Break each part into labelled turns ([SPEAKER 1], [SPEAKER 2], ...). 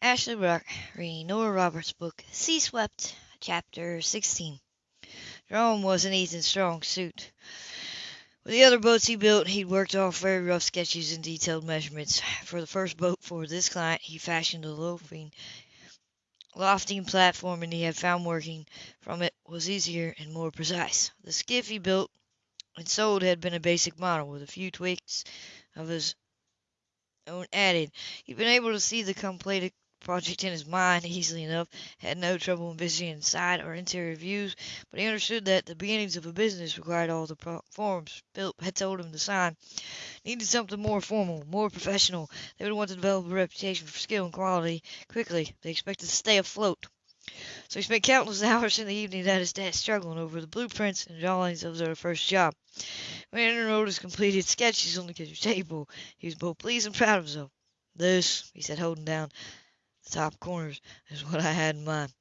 [SPEAKER 1] Ashley Brock reading Nora Roberts' book, Sea Swept, Chapter 16. Drawing wasn't Ethan's strong suit. With the other boats he built, he'd worked off very rough sketches and detailed measurements. For the first boat for this client, he fashioned a loafing, lofting platform, and he had found working from it was easier and more precise. The skiff he built and sold had been a basic model, with a few tweaks of his own added. He'd been able to see the completed project in his mind easily enough, had no trouble envisioning side or interior views, but he understood that the beginnings of a business required all the forms Philip had told him to sign. Needed something more formal, more professional. They would want to develop a reputation for skill and quality quickly. They expected to stay afloat. So he spent countless hours in the evening at his desk struggling over the blueprints and drawings of their first job. When he wrote his completed sketches on the kitchen table, he was both pleased and proud of himself. This, he said, holding down top corners, is what I had in mind.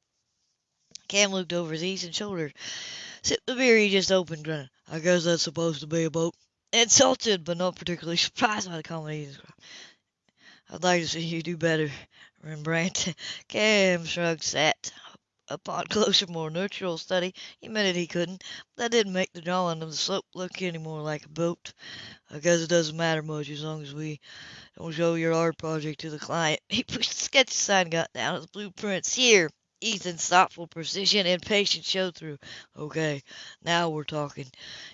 [SPEAKER 1] Cam looked over his east and shoulder, sipped the beer he just opened, grinning. I guess that's supposed to be a boat. Insulted, but not particularly surprised by the comedy. I'd like to see you do better, Rembrandt. Cam shrugged, sat upon closer, more neutral study, he admitted he couldn't. That didn't make the drawing of the slope look any more like a boat. I guess it doesn't matter much as long as we don't show your art project to the client. He pushed the sketch aside and got down to the blueprints. Here, Ethan's thoughtful precision and patience showed through. Okay, now we're talking.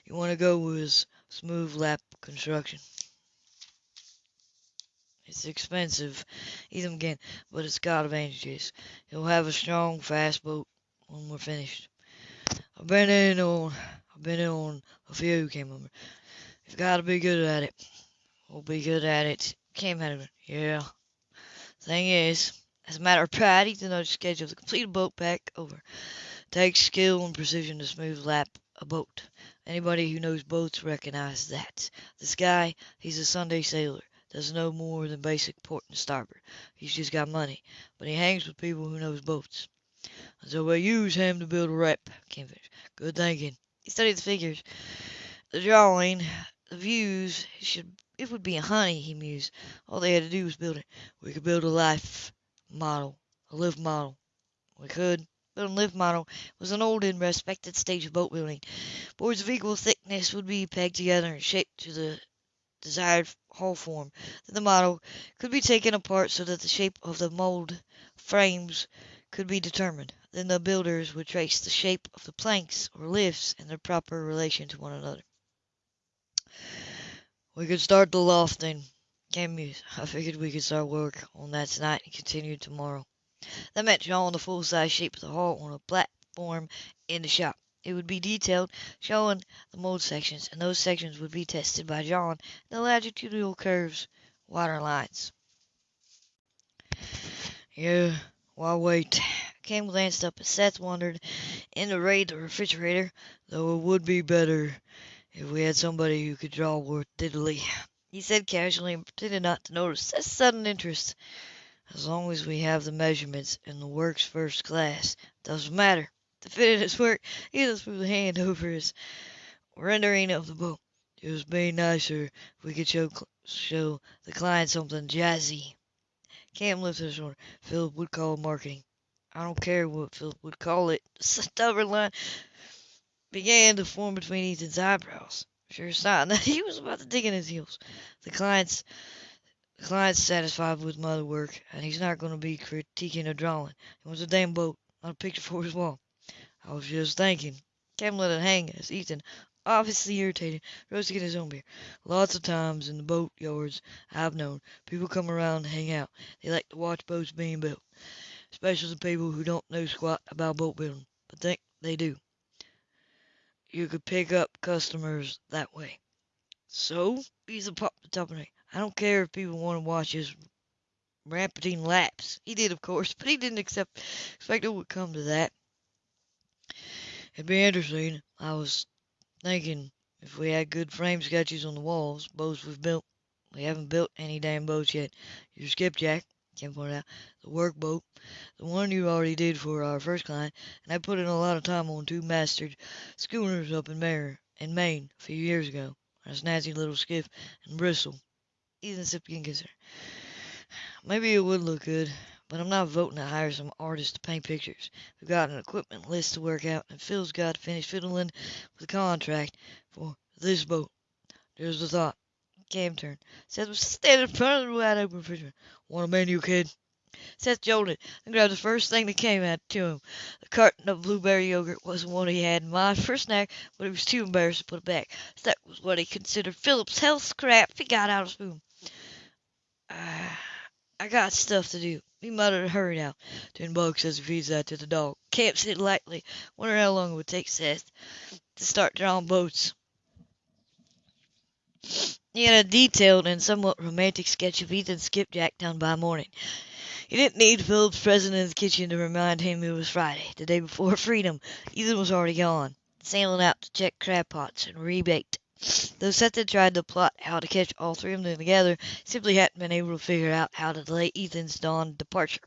[SPEAKER 1] You want to go with smooth lap construction. It's expensive, Ethan again, but it's got advantages. He'll have a strong, fast boat when we're finished. I've been in on, I've been in on a few, came over. You've got to be good at it. We'll be good at it. Came out of. Yeah. Thing is, as a matter of pride, Ethan knows the schedule to complete a boat back over. Takes skill and precision to smooth lap a boat. Anybody who knows boats recognizes that. This guy, he's a Sunday sailor Does no more than basic port and starboard. He's just got money, but he hangs with people who knows boats. And so we use him to build a rep. Kingfish. Good thinking. He studied the figures, the drawing, the views. It should it would be a honey, he mused. All they had to do was build it. We could build a life model, a live model. We could. Building a live model was an old and respected stage of boat building. Boards of equal thickness would be pegged together and shaped to the desired hull form. Then the model could be taken apart so that the shape of the mold frames could be determined. Then the builders would trace the shape of the planks or lifts in their proper relation to one another. We could start the lofting. Cam mused. I figured we could start work on that tonight and continue tomorrow. That meant drawing the full-size shape of the hull on a platform in the shop. It would be detailed, showing the mold sections, and those sections would be tested by John the longitudinal curves, water lines. Yeah, why wait? Cam glanced up as Seth wandered in to raid the refrigerator, though it would be better if we had somebody who could draw worth diddly. He said casually and pretended not to notice Seth's sudden interest. As long as we have the measurements and the work's first class, doesn't matter to fit in his work, he just moved a hand over his rendering of the boat. It would be nicer if we could show show the client something jazzy. Cam lifted his shoulder. Philip would call it marketing. I don't care what Philip would call it. Stubborn line began to form between Ethan's eyebrows. Sure sign that he was about to dig in his heels. The client's the client's satisfied with my work, and he's not going to be critiquing a drawing. He wants a damn boat, not a picture for his wall. I was just thinking. Cam let it hang as Ethan, obviously irritated, rose to get his own beer. Lots of times in the boat yards I've known, people come around and hang out. They like to watch boats being built, especially the people who don't know squat about boat building, but think they do. You could pick up customers that way. So, he's a pop the I don't care if people want to watch his rampanting laps. He did, of course, but he didn't accept, expect it would come to that. It'd be interesting. I was thinking if we had good frame sketches on the walls, boats we've built. We haven't built any damn boats yet. Your skipjack, Ken pointed out, the work boat, the one you already did for our first client, and I put in a lot of time on two masted schooners up in Maine, in Maine a few years ago. A snazzy little skiff in Bristol. Sipped again considered. Maybe it would look good, but I'm not voting to hire some artist to paint pictures. We've got an equipment list to work out, and Phil's got to finish fiddling with the contract for this boat. There's the thought. Cam turned. Seth was standing in front of the wide open refrigerator. Want a menu, kid? Seth jolted and grabbed the first thing that came at to him. The carton of blueberry yogurt wasn't what he had in mind for a snack, but he was too embarrassed to put it back. That was what he considered Philip's health scrap he got out of spoon. Uh, I got stuff to do. He muttered and hurried out. Ten bucks as he feeds that to the dog. Cam said lightly, wondering how long it would take Seth to start drawing boats. He had a detailed and somewhat romantic sketch of Ethan skipjack done by morning. He didn't need Philip's presence in the kitchen to remind him it was Friday, the day before freedom. Ethan was already gone, sailing out to check crab pots and rebait. Though Seth had tried to plot how to catch all three of them together, simply hadn't been able to figure out how to delay Ethan's dawn departure.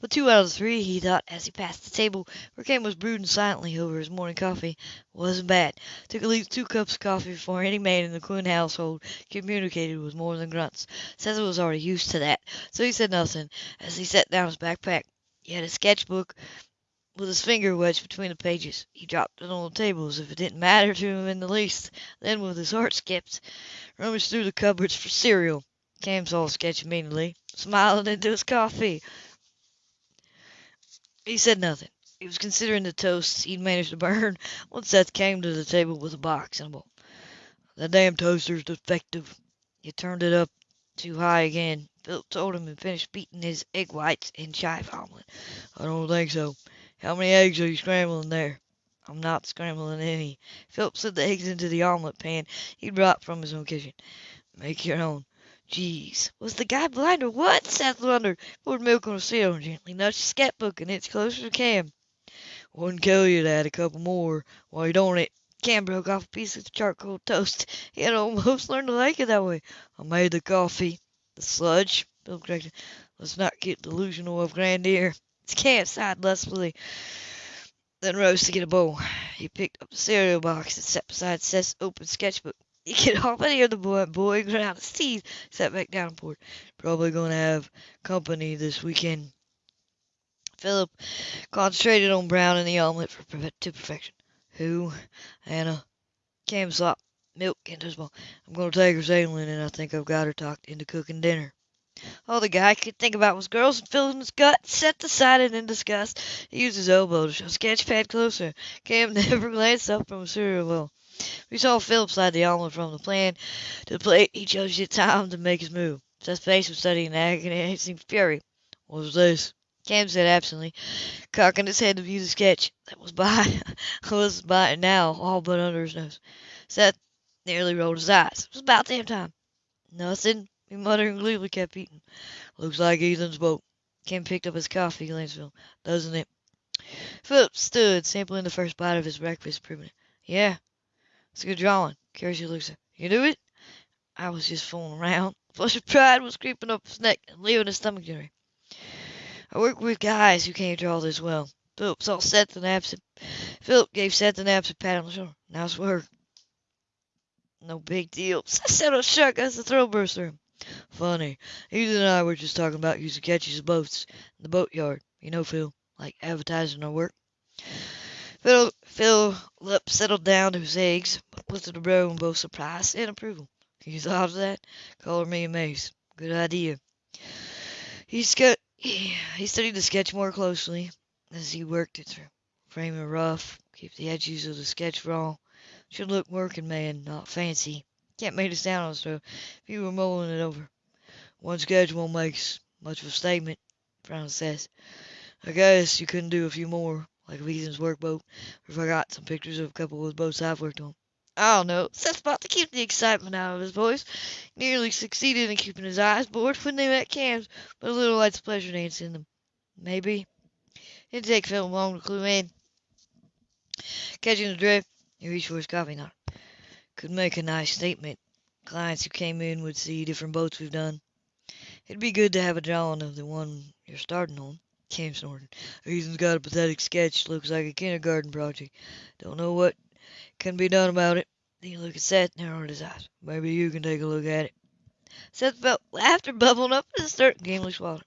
[SPEAKER 1] But two out of three, he thought as he passed the table where Cam was brooding silently over his morning coffee, wasn't bad. Took at least two cups of coffee before any man in the Quinn household communicated with more than grunts. Seth was already used to that, so he said nothing as he set down his backpack. He had a sketchbook with his finger wedged between the pages. He dropped it on the table as if it didn't matter to him in the least. Then, with his heart skipped, rummaged through the cupboards for cereal. Cam saw the sketch immediately, smiling into his coffee. He said nothing. He was considering the toast he'd managed to burn when Seth came to the table with a box and a bowl. That damn toaster's defective. You turned it up too high again. Philip told him and finished beating his egg whites in chive omelet. I don't think so. How many eggs are you scrambling there? I'm not scrambling any. Philip slid the eggs into the omelet pan he'd brought from his own kitchen. Make your own. Jeez, was the guy blind or what? Seth wondered. Poured milk on a seal and gently nudged the sketchbook an inch closer to Cam. Wouldn't kill you to add a couple more you're doing it. Cam broke off a piece of charcoal toast. He had almost learned to like it that way. I made the coffee. The sludge, Bill corrected. Let's not get delusional of grandeur. Cam sighed lustfully, then rose to get a bowl. He picked up the cereal box and sat beside Seth's open sketchbook. You could almost hear the boy, boy his teeth, sat back down and poured. Probably going to have company this weekend. Philip concentrated on browning the omelet for, to perfection. Who? Anna. Cam slopped milk into his bowl. I'm going to take her sailing, and I think I've got her talked into cooking dinner. All the guy could think about was girls and filling his gut. Set aside and in disgust, he used his elbow to shove sketch pad closer. Cam never glanced up from a cereal bowl. We saw Philip slide the omelet from the pan to the plate. He judged it time to make his move. Seth's face was studying in agonizing fury. What was this? Cam said absently, cocking his head to view the sketch that was by was by now all but under his nose. Seth nearly rolled his eyes. It was about damn time. Nothing, he muttered and gleefully kept eating. Looks like Ethan's boat. Cam picked up his coffee glanced doesn't it? Philip stood, sampling the first bite of his breakfast, proving it. Yeah, it's a good drawing. Curiously looks You do it? I was just fooling around. Flush of pride was creeping up his neck and leaving his stomach jittery. I work with guys who can't draw this well. Philip saw Seth and absent. Philip gave Seth an absent pat on the shoulder. Nice work. No big deal. Seth said a shuck as the thrill burst. Funny. Ethan and I were just talking about using catches of boats in the boatyard. You know, Phil, like advertising our work. Phil, Philip settled down to his eggs, but looked at the in both surprise and approval. You thought of that? Color me amazed. Good idea. He, he studied the sketch more closely as he worked it through. Frame it rough, keep the edges of the sketch raw. Should look working man, not fancy. Can't make a sound on stove if you were mulling it over. One sketch won't make much of a statement, Brown says. I guess you couldn't do a few more like a Ethan's workboat, if I got some pictures of a couple of boats I've worked on. I don't know. Seth's about to keep the excitement out of his voice. Nearly succeeded in keeping his eyes bored when they met Cam's, but a little light's pleasure dance in them. Maybe. It didn't take Phil long to clue in. Catching the drift, he reached for his coffee knot. Could make a nice statement. Clients who came in would see different boats we've done. It'd be good to have a drawing of the one you're starting on. Cam snorted. Ethan's got a pathetic sketch. Looks like a kindergarten project. Don't know what can be done about it. He looked at Seth, narrowed his eyes. Maybe you can take a look at it. Seth felt laughter bubbling up in his throat gamely swallowed.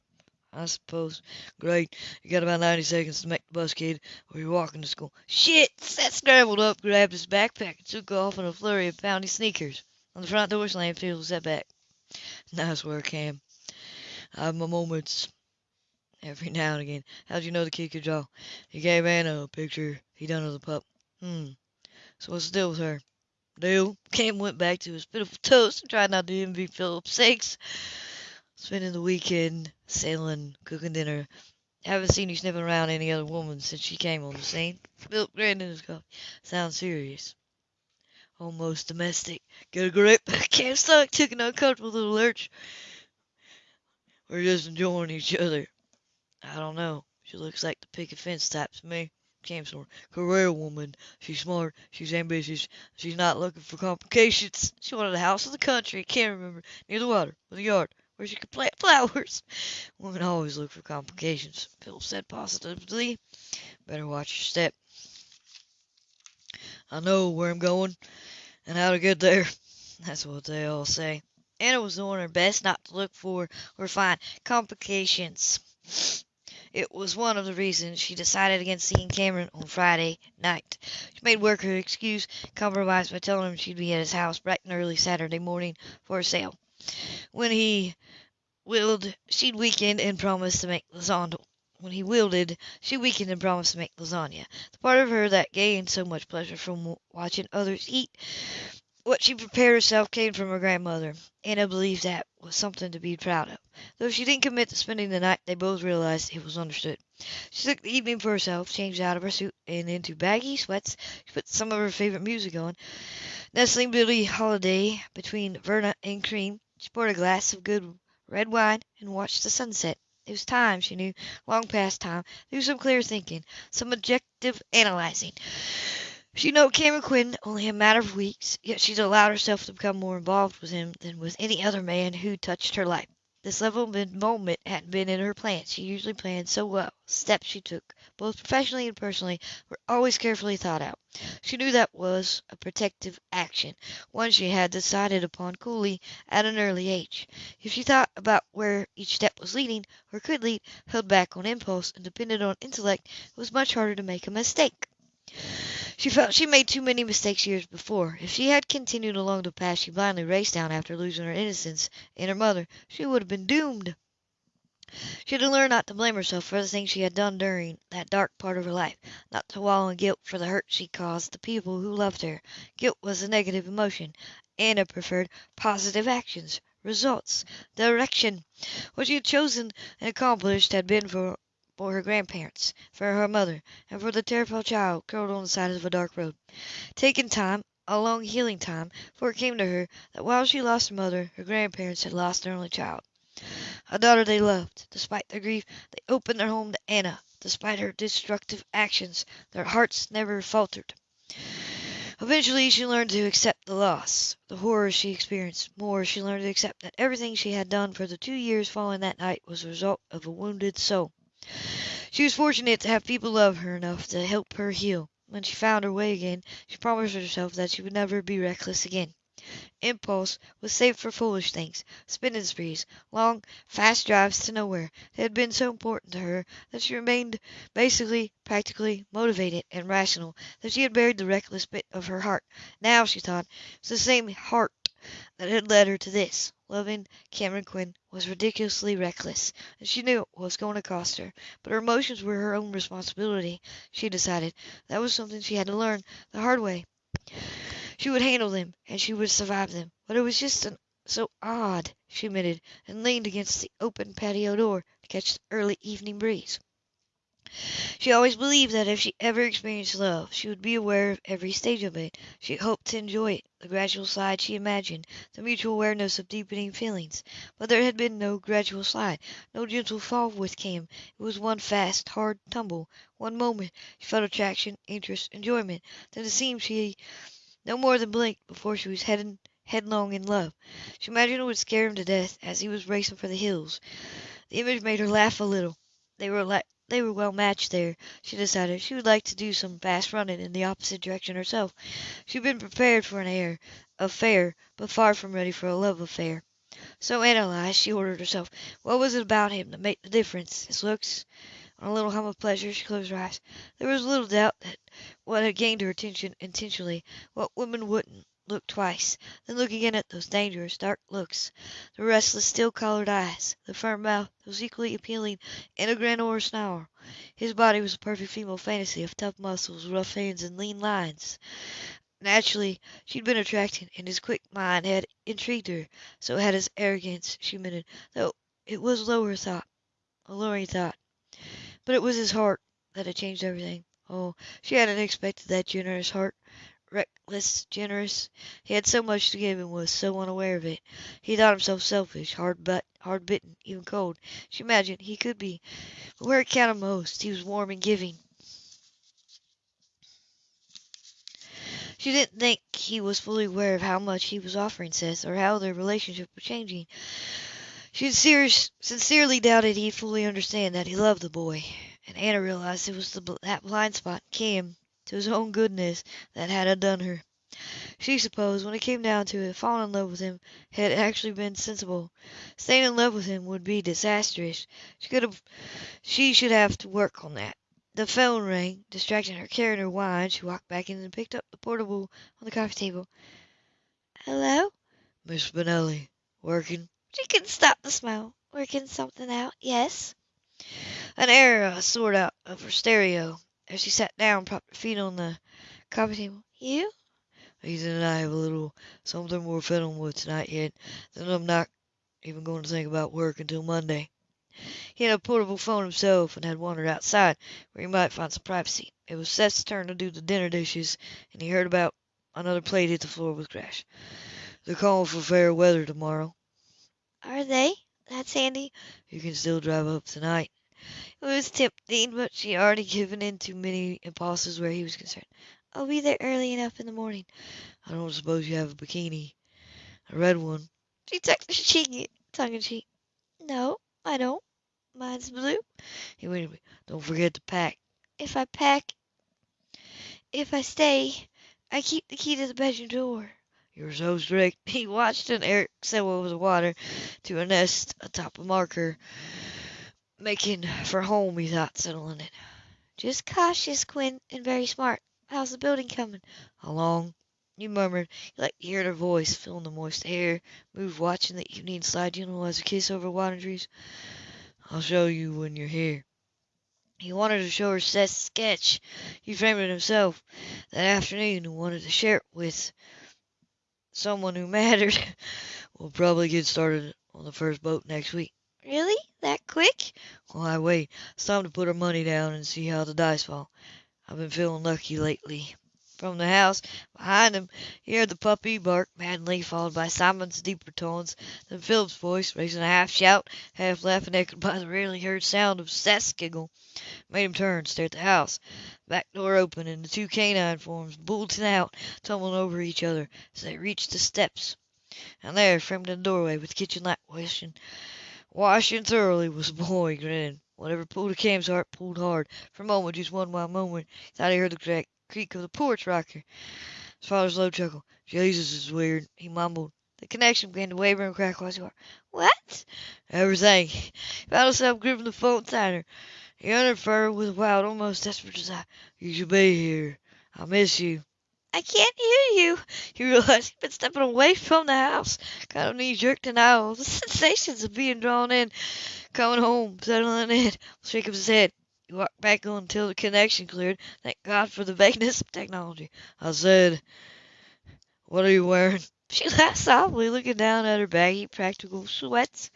[SPEAKER 1] I suppose. Great. You got about 90 seconds to make the bus, kid, or you're walking to school. Shit! Seth scrambled up, grabbed his backpack, and took off in a flurry of pounding sneakers. On the front door slammed, Phil sat back. Nice work, Cam. I have my moments every now and again. How'd you know the kid could draw? He gave Anna a picture he done of the pup. Hmm. So what's the deal with her? Deal? Cam went back to his pitiful toast and tried not to envy Philip's sakes. Spending the weekend sailing, cooking dinner. Haven't seen you sniffing around any other woman since she came on the scene. Philip grinned in his coffee. Sounds serious. Almost domestic. Get a grip. Cam stomach took an uncomfortable little lurch. We're just enjoying each other. I don't know. She looks like the picket fence type to me. Cam sort career woman. She's smart. She's ambitious. She's not looking for complications. She wanted a house in the country. Can't remember. Near the water. With a yard where she could plant flowers. Women always look for complications, Phil said positively. Better watch your step. I know where I'm going and how to get there. That's what they all say. Anna was doing her best not to look for or find complications. It was one of the reasons she decided against seeing Cameron on Friday night. She made work her excuse, compromised by telling him she'd be at his house bright and early Saturday morning for a sale. When he willed, she'd weakened and promised to make lasagna. When he wielded, she weakened and promised to make lasagna. The part of her that gained so much pleasure from watching others eat what she prepared herself came from her grandmother. Anna believed that was something to be proud of. Though she didn't commit to spending the night, they both realized it was understood. She took the evening for herself, changed out of her suit and into baggy sweats. She put some of her favorite music on, nestling Billie Holiday between Verna and Cream. She poured a glass of good red wine and watched the sunset. It was time, she knew, long past time, to do some clear thinking, some objective analyzing. She knew Cameron Quinn only a matter of weeks, yet she'd allowed herself to become more involved with him than with any other man who touched her life. This level of involvement hadn't been in her plans. She usually planned so well. Steps she took, both professionally and personally, were always carefully thought out. She knew that was a protective action, one she had decided upon coolly at an early age. If she thought about where each step was leading, or could lead, held back on impulse, and depended on intellect, it was much harder to make a mistake. She felt she made too many mistakes years before. If she had continued along the path she blindly raced down after losing her innocence and her mother, she would have been doomed. She had to learn not to blame herself for the things she had done during that dark part of her life, not to wallow in guilt for the hurt she caused the people who loved her. Guilt was a negative emotion. Anna preferred positive actions, results, direction. What she had chosen and accomplished had been for for her grandparents, for her mother, and for the terrified child curled on the side of a dark road. Taking time, a long healing time, for it came to her that while she lost her mother, her grandparents had lost their only child. A daughter they loved. Despite their grief, they opened their home to Anna. Despite her destructive actions, their hearts never faltered. Eventually she learned to accept the loss, the horror she experienced. More, she learned to accept that everything she had done for the two years following that night was the result of a wounded soul. She was fortunate to have people love her enough to help her heal. When she found her way again, she promised herself that she would never be reckless again. Impulse was saved for foolish things, spending sprees, long, fast drives to nowhere. They had been so important to her that she remained basically, practically motivated and rational, that she had buried the reckless bit of her heart. Now, she thought, it was the same heart that had led her to this. Loving Cameron Quinn was ridiculously reckless, and she knew it was going to cost her. But her emotions were her own responsibility, she decided. That was something she had to learn the hard way. She would handle them, and she would survive them. But it was just an, so odd, she admitted, and leaned against the open patio door to catch the early evening breeze. She always believed that if she ever experienced love, she would be aware of every stage of it. She hoped to enjoy it, the gradual slide she imagined, the mutual awareness of deepening feelings. But there had been no gradual slide, no gentle fall with Cam. It was one fast, hard tumble. One moment she felt attraction, interest, enjoyment. Then it seemed she no more than blinked before she was heading headlong in love. She imagined it would scare him to death as he was racing for the hills. The image made her laugh a little. They were like they were well matched there, she decided. She would like to do some fast running in the opposite direction herself. She had been prepared for an air affair, but far from ready for a love affair. So analyzed, she ordered herself. What was it about him that made the difference? His looks? On a little hum of pleasure, she closed her eyes. There was little doubt that what had gained her attention intentionally, what women wouldn't look twice, then look again at those dangerous, dark looks, the restless, steel colored eyes, the firm mouth that was equally appealing in a a snarl. His body was a perfect female fantasy of tough muscles, rough hands, and lean lines. Naturally, she'd been attracted, and his quick mind had intrigued her. So had his arrogance, she admitted, though it was lower thought, a lowering thought. But it was his heart that had changed everything. Oh, she hadn't expected that generous heart. Reckless, generous. He had so much to give and was so unaware of it. He thought himself selfish, hard but hard bitten, even cold. She imagined he could be. But where it counted most, he was warm and giving. She didn't think he was fully aware of how much he was offering Seth, or how their relationship was changing. She sincerely doubted he'd fully understand that he loved the boy, and Anna realized it was the, that blind spot Kim to his own goodness that had undone her. She supposed, when it came down to it, falling in love with him had actually been sensible. Staying in love with him would be disastrous. She could have, she should have to work on that. The phone rang, distracting her carrying her wine. She walked back in and picked up the portable on the coffee table. Hello?
[SPEAKER 2] Miss Spinelli. Working?
[SPEAKER 1] She couldn't stop the smile. Working something out, yes. An aria soared out of her stereo as she sat down, propped her feet on the coffee table. You?
[SPEAKER 2] Ethan and I have a little something we're fiddling with tonight yet. Then I'm not even going to think about work until Monday.
[SPEAKER 1] He had a portable phone himself and had wandered outside where he might find some privacy. It was Seth's turn to do the dinner dishes, and he heard about another plate hit the floor with a crash.
[SPEAKER 2] They're calling for fair weather tomorrow.
[SPEAKER 1] Are they? That's handy.
[SPEAKER 2] You can still drive up tonight.
[SPEAKER 1] It was tempting, but she had already given in to many impulses where he was concerned. I'll be there early enough in the morning.
[SPEAKER 2] I don't suppose you have a bikini. A red one.
[SPEAKER 1] She tucked her cheek tongue in cheek. No, I don't. Mine's blue.
[SPEAKER 2] Hey, wait a minute. Don't forget to pack.
[SPEAKER 1] If I pack, if I stay, I keep the key to the bedroom door.
[SPEAKER 2] You're so strict.
[SPEAKER 1] He watched an egret sail over the water to a nest atop a marker, making for home, he thought, settling in. Just cautious, Quinn, and very smart. How's the building coming?
[SPEAKER 2] Along.
[SPEAKER 1] You murmured. You liked to hear her voice, feeling the moist air, move watching the evening slide gentle as a kiss over water trees.
[SPEAKER 2] I'll show you when you're here.
[SPEAKER 1] He wanted to show her Seth's sketch. He framed it himself that afternoon and wanted to share it with someone who mattered.
[SPEAKER 2] we'll probably get started on the first boat next week.
[SPEAKER 1] Really? Quick?
[SPEAKER 2] Why, wait. It's time to put our money down and see how the dice fall. I've been feeling lucky lately.
[SPEAKER 1] From the house behind him, he heard the puppy bark madly, followed by Simon's deeper tones, then Philip's voice, raising a half shout, half laugh, and echoed by the rarely heard sound of Seth's giggle, made him turn stare at the house. Back door opened, and the two canine forms bolted out, tumbling over each other as they reached the steps. And there, framed in the doorway, with kitchen light washing, washing thoroughly, was the boy, grinning. Whatever pulled at Cam's heart pulled hard. For a moment, just one wild moment, he thought he heard the crack creak of the porch rocker. His father's low chuckle. Jesus is weird, he mumbled. The connection began to waver and crack once more. What?
[SPEAKER 2] Everything.
[SPEAKER 1] He found himself gripping the phone tighter. He uttered with a wild, almost desperate desire.
[SPEAKER 2] You should be here. I miss you.
[SPEAKER 1] I can't hear you. He realized he'd been stepping away from the house. Kind of knee jerk denial. The sensations of being drawn in, coming home, settling in. Shake his head. He walked back on until the connection cleared. Thank God for the vagueness of technology.
[SPEAKER 2] I said, What are you wearing?
[SPEAKER 1] She laughed softly, looking down at her baggy, practical sweats.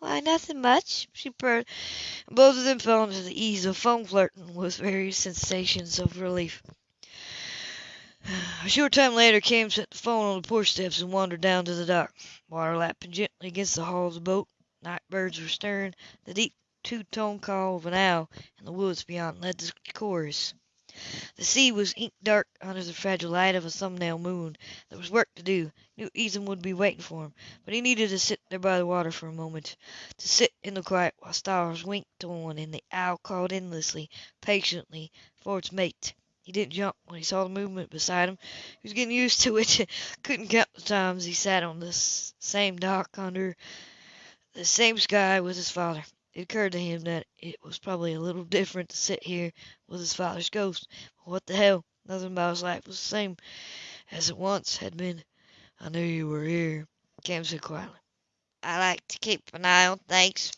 [SPEAKER 1] Why, nothing much, she purred. Both of them fell into the ease of phone flirting with various sensations of relief. A short time later, Cam set the phone on the porch steps and wandered down to the dock. Water lapping gently against the hull of the boat. Night birds were stirring. The deep two-tone call of an owl in the woods beyond led the chorus. The sea was ink dark under the fragile light of a thumbnail moon. There was work to do. He knew Ethan would be waiting for him, but he needed to sit there by the water for a moment. To sit in the quiet while stars winked on and the owl called endlessly, patiently, for its mate.
[SPEAKER 2] He didn't jump when he saw the movement beside him. He was getting used to it. Couldn't count the times he sat on the same dock under the same sky with his father. It occurred to him that it was probably a little different to sit here with his father's ghost. But what the hell? Nothing about his life was the same as it once had been. I knew you were here, Cam said quietly.
[SPEAKER 1] I like to keep an eye on things.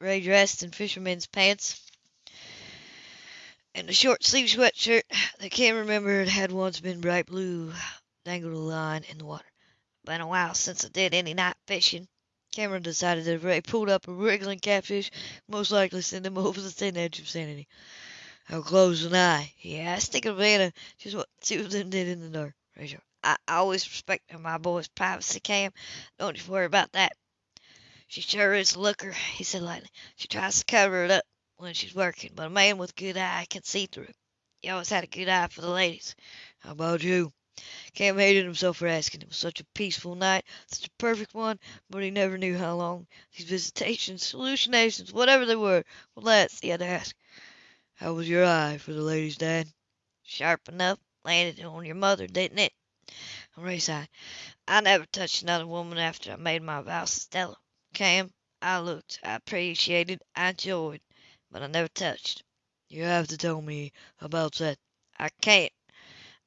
[SPEAKER 2] Ray dressed in fisherman's pants and a short sleeved sweatshirt that Cam remembered had once been bright blue dangled a line in the water.
[SPEAKER 1] Been a while since I did any night fishing.
[SPEAKER 2] Cameron decided that if Ray pulled up a wriggling catfish, most likely send him over the thin edge of sanity. How close an eye? he asked, thinking of Anna, just what the two of them did in the dark.
[SPEAKER 1] Ray I always respect my boy's privacy, Cam. Don't you worry about that. She sure is a looker, he said lightly. She tries to cover it up when she's working, but a man with a good eye can see through. He always had a good eye for the ladies.
[SPEAKER 2] How about you? Cam hated himself for asking. It was such a peaceful night, such a perfect one, but he never knew how long these visitations, hallucinations, whatever they were, would last. He had to ask. How was your eye for the ladies, Dad?
[SPEAKER 1] Sharp enough. Landed on your mother, didn't it?
[SPEAKER 2] Ray sighed.
[SPEAKER 1] I never touched another woman after I made my vows to Stella. Cam, I looked, I appreciated, I enjoyed, but I never touched.
[SPEAKER 2] You have to tell me about that.
[SPEAKER 1] I can't.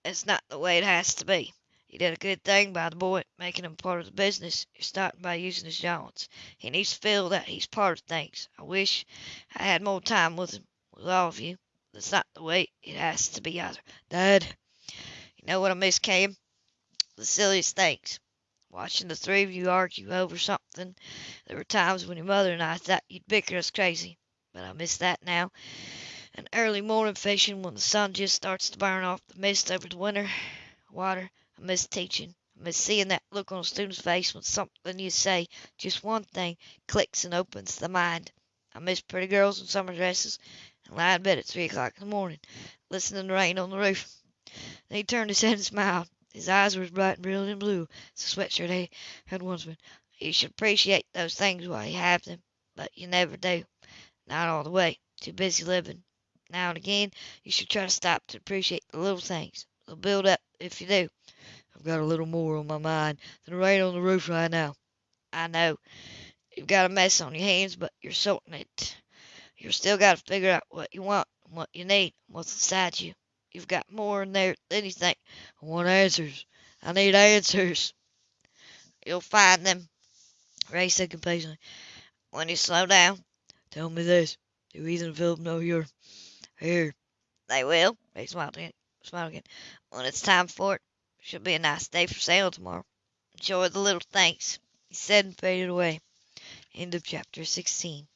[SPEAKER 1] It's not the way it has to be. You did a good thing by the boy, making him part of the business. You're starting by using his jaunts. He needs to feel that he's part of things. I wish I had more time with him, with all of you. That's not the way it has to be either.
[SPEAKER 2] Dad,
[SPEAKER 1] you know what I miss, Cam? The silliest things. Watching the three of you argue over something. There were times when your mother and I thought you'd bicker us crazy, but I miss that now. And early morning fishing when the sun just starts to burn off the mist over the winter water. I miss teaching. I miss seeing that look on a student's face when something you say, just one thing, clicks and opens the mind. I miss pretty girls in summer dresses and lying in bed at three o'clock in the morning, listening to rain on the roof. Then he turned his head and smiled. His eyes were as bright and brilliant blue as the sweatshirt he had once been. You should appreciate those things while you have them, but you never do. Not all the way. Too busy living. Now and again, you should try to stop to appreciate the little things. They'll build up if you do.
[SPEAKER 2] I've got a little more on my mind than rain on the roof right now.
[SPEAKER 1] I know. You've got a mess on your hands, but you're sorting it. You've still got to figure out what you want and what you need and what's inside you. You've got more in there than you think.
[SPEAKER 2] I want answers. I need answers.
[SPEAKER 1] You'll find them, Ray said complacently, when you slow down.
[SPEAKER 2] Tell me this. Do Ethan and Philip know you're here?
[SPEAKER 1] They will. Ray smiled again. Smiled again. When it's time for it, should be a nice day for sailing tomorrow. Enjoy the little things,
[SPEAKER 2] he said and faded away. End of chapter 16.